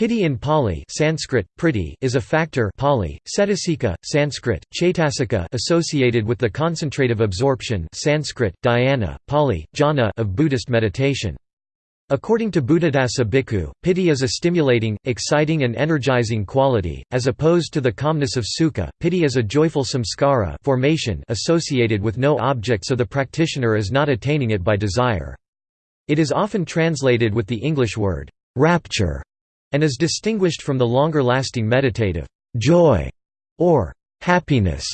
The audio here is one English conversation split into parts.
Piti in Pali Sanskrit, priti is a factor Pali, cetasika, Sanskrit, chaitasika associated with the concentrative absorption Sanskrit, dhyana, Pali, jhana of Buddhist meditation. According to Buddhadasa Bhikkhu, piti is a stimulating, exciting and energizing quality, as opposed to the calmness of sukha. Piti is a joyful samskara formation associated with no object so the practitioner is not attaining it by desire. It is often translated with the English word, rapture and is distinguished from the longer-lasting meditative joy or happiness.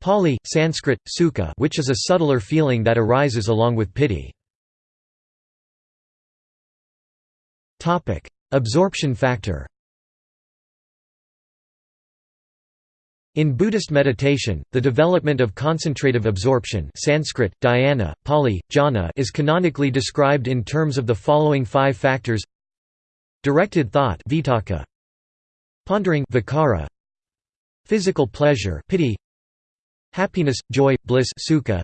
Pali, Sanskrit, sukha which is a subtler feeling that arises along with piti. Absorption factor. In Buddhist meditation, the development of concentrative absorption Sanskrit, dhyana, Pali, jhana is canonically described in terms of the following five factors Directed thought vitakka, Pondering vikara, Physical pleasure piti, Happiness, joy, bliss sukha,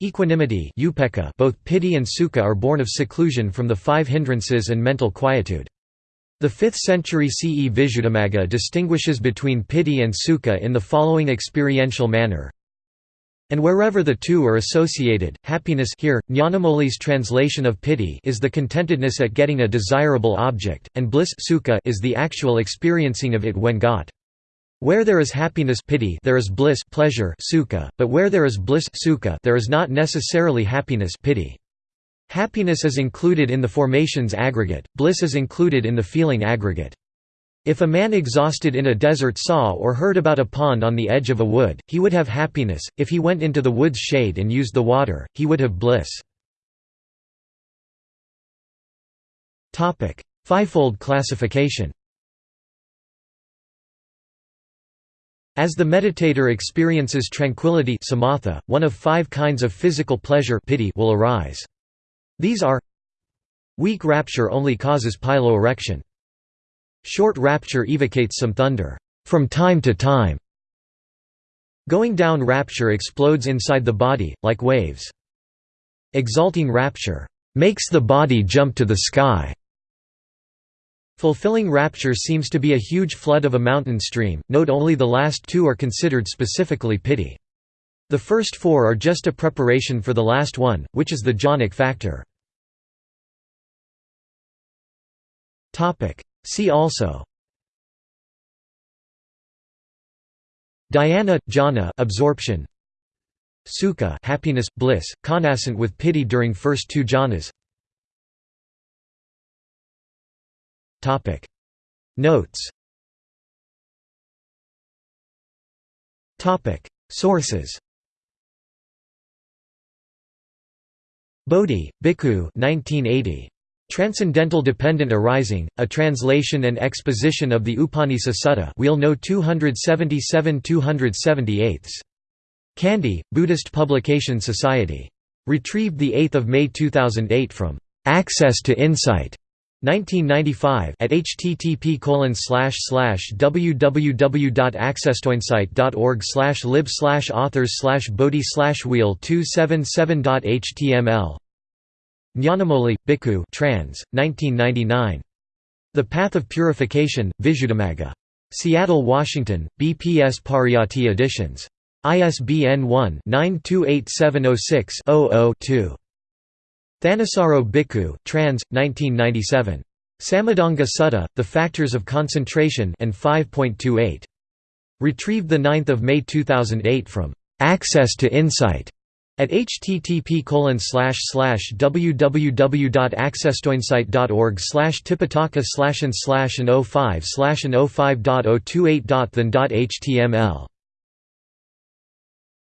Equanimity upekkha both piti and sukha are born of seclusion from the five hindrances and mental quietude. The 5th century CE Visuddhimagga distinguishes between piti and sukha in the following experiential manner and wherever the two are associated, happiness here, Nyanamoli's translation of piti is the contentedness at getting a desirable object, and bliss sukha is the actual experiencing of it when got. Where there is happiness piti there is bliss pleasure sukha, but where there is bliss sukha there is not necessarily happiness piti. Happiness is included in the formations aggregate, bliss is included in the feeling aggregate. If a man exhausted in a desert saw or heard about a pond on the edge of a wood, he would have happiness, if he went into the wood's shade and used the water, he would have bliss. Fivefold classification As the meditator experiences tranquility samatha, one of five kinds of physical pleasure will arise. These are Weak rapture only causes piloerection. Short rapture evocates some thunder, from time to time. Going down rapture explodes inside the body, like waves. Exalting rapture, makes the body jump to the sky. Fulfilling rapture seems to be a huge flood of a mountain stream, note only the last two are considered specifically piti. The first four are just a preparation for the last one, which is the jhanic factor. See also. Dhyana, jhana absorption. Sukha happiness, bliss, connascent with piti during first two jhanas. Notes. Sources. Bodhi, Bhikkhu 1980. Transcendental Dependent Arising, a translation and exposition of the Upanisa Sutta Wheel No 277-278. Kandy, Buddhist Publication Society. Retrieved 8 May 2008 from Access to Insight. 1995 at http www.accesstoinsight.org lib authors bodhi wheel 277.html Nyanamoli, Bhikkhu trans, 1999. The Path of Purification, Visuddhimagga. Seattle, Washington, BPS Pariyatti Editions. ISBN 1-928706-00-2. Thanissaro Bhikkhu trans, 1997. Samadhanga Sutta, The Factors of Concentration and 5.28. Retrieved 9 May 2008 from Access to Insight. At http www.accesstoinsight.org slash tipitaka slash and slash and 05 slash and 05.028.than.html